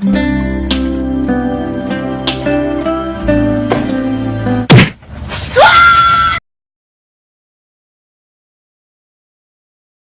Mm-hmm.